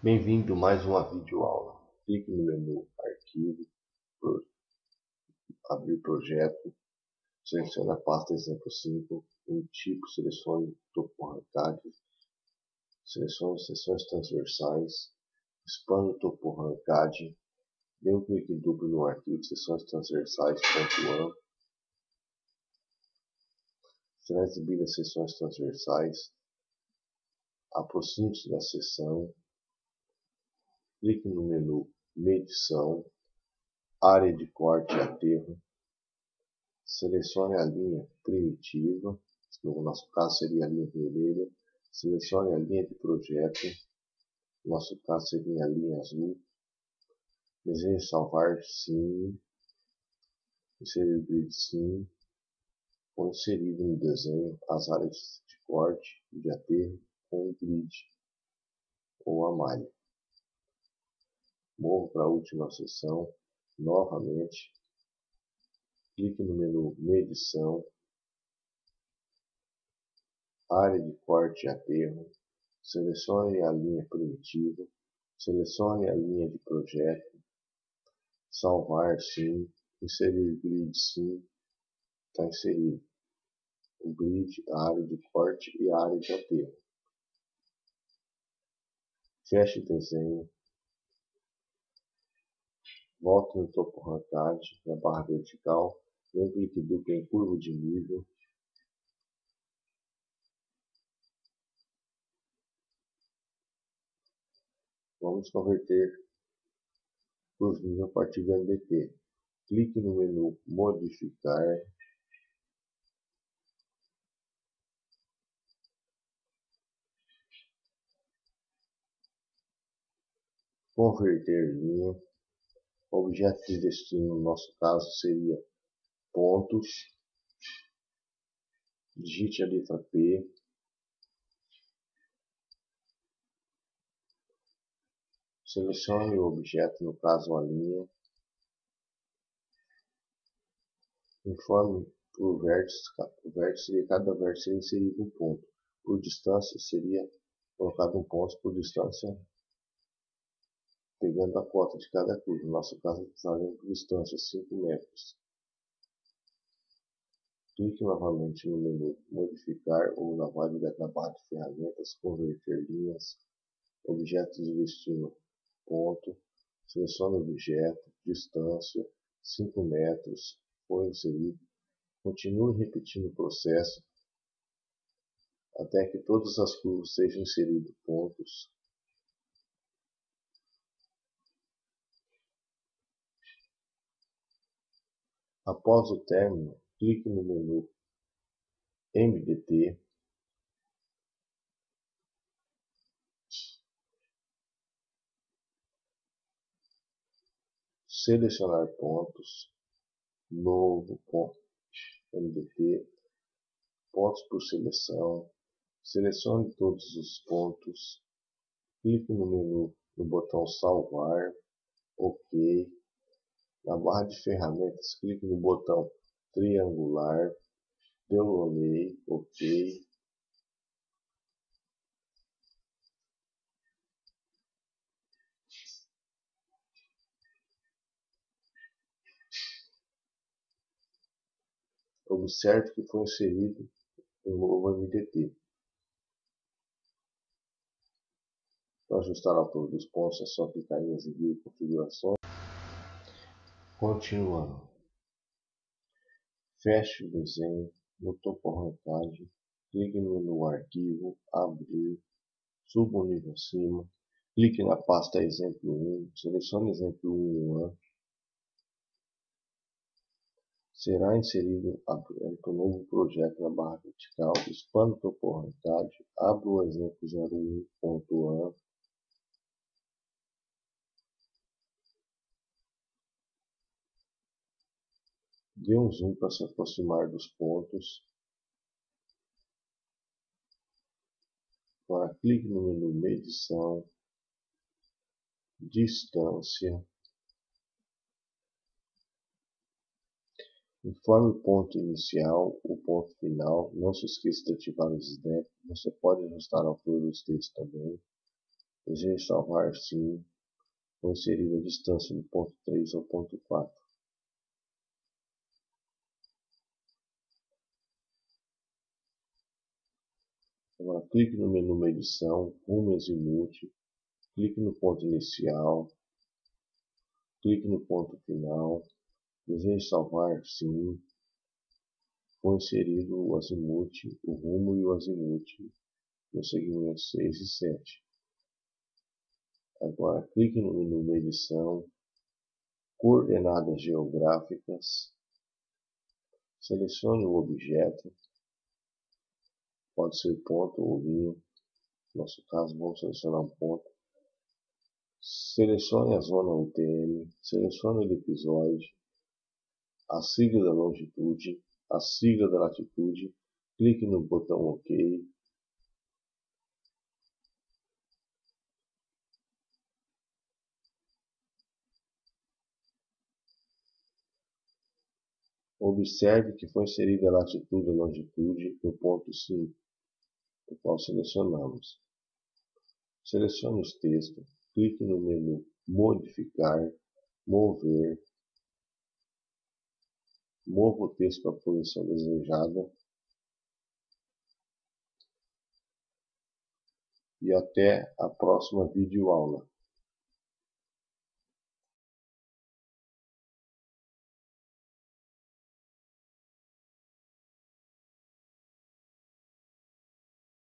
Bem-vindo a mais uma videoaula. Clique no menu Arquivo, pro... Abrir projeto, selecione a pasta Exemplo 5, em tipo selecione topo arrancado, selecione seções transversais, expanda o topo arrancado, dê um clique duplo no arquivo Seções Transversais.am, será exibida as seções transversais, aproxime-se da seção, clique no menu Medição, Área de corte e aterro, selecione a linha primitiva, no nosso caso seria a linha vermelha, selecione a linha de projeto, no nosso caso seria a linha azul, deseje salvar sim, inserir grid sim, ou inserido no desenho as áreas de corte e de aterro com o grid ou a malha. Morro para a última seção, novamente, clique no menu Medição, Área de corte e aterro, selecione a linha primitiva, selecione a linha de projeto, Salvar sim, Inserir grid sim, está inserido. O grid, a área de corte e a área de aterro. Feche o desenho, Volte no topo arrancado, na barra vertical, dê um clique em curva de nível. Vamos converter de nível a partir do MDT. Clique no menu Modificar. Converter linha objeto de destino no nosso caso seria pontos, digite a letra P, selecione o objeto, no caso a linha, informe por vértice, o vértice de cada vértice seria inserido um ponto, por distância seria colocado um ponto por distância pegando a cota de cada curva. No nosso caso, precisaremos de distância 5 metros. Clique novamente no menu Modificar ou na válida da barra de ferramentas Converter linhas, Objetos de destino, ponto, selecione o objeto, distância, 5 metros, foi inserido. Continue repetindo o processo até que todas as curvas sejam inseridos pontos Após o término, clique no menu MDT selecionar pontos, novo ponto, MDT, pontos por seleção, selecione todos os pontos, clique no menu no botão salvar, OK, na barra de ferramentas, clique no botão triangular, dê um OK. Observe que foi inserido um novo MDT. Para ajustar a altura dos pontos é só clicar em exibir configurações. Continuando. Feche o desenho no topo arrancagem, clique no Arquivo, Abrir, suba um nível acima, clique na pasta Exemplo 1, selecione Exemplo 1A, será inserido o novo projeto na barra vertical, expanda o topo arrancagem, abra o exemplo 01.a, Dê um zoom para se aproximar dos pontos. Agora clique no menu Medição, Distância. Informe o ponto inicial, o ponto final. Não se esqueça de ativar o snap. Você pode ajustar a altura dos textos também. Desejo salvar sim. Vou inserir a distância do ponto 3 ao ponto 4. Agora clique no menu Medição, Rumo Azimuth, clique no ponto inicial, clique no ponto final, desejo salvar sim, foi inserido o azimuth, o rumo e o azimuth no segmento 6 e 7. Agora clique no menu Medição, Coordenadas Geográficas, selecione o objeto, pode ser ponto ou linha, no nosso caso vamos selecionar um ponto, selecione a zona UTM, selecione o elipsoide, a sigla da longitude, a sigla da latitude, clique no botão OK. Observe que foi inserida a latitude e longitude no ponto 5, o qual selecionamos. Selecione os textos, clique no menu Modificar, Mover, Mova o texto para a posição desejada e até a próxima videoaula.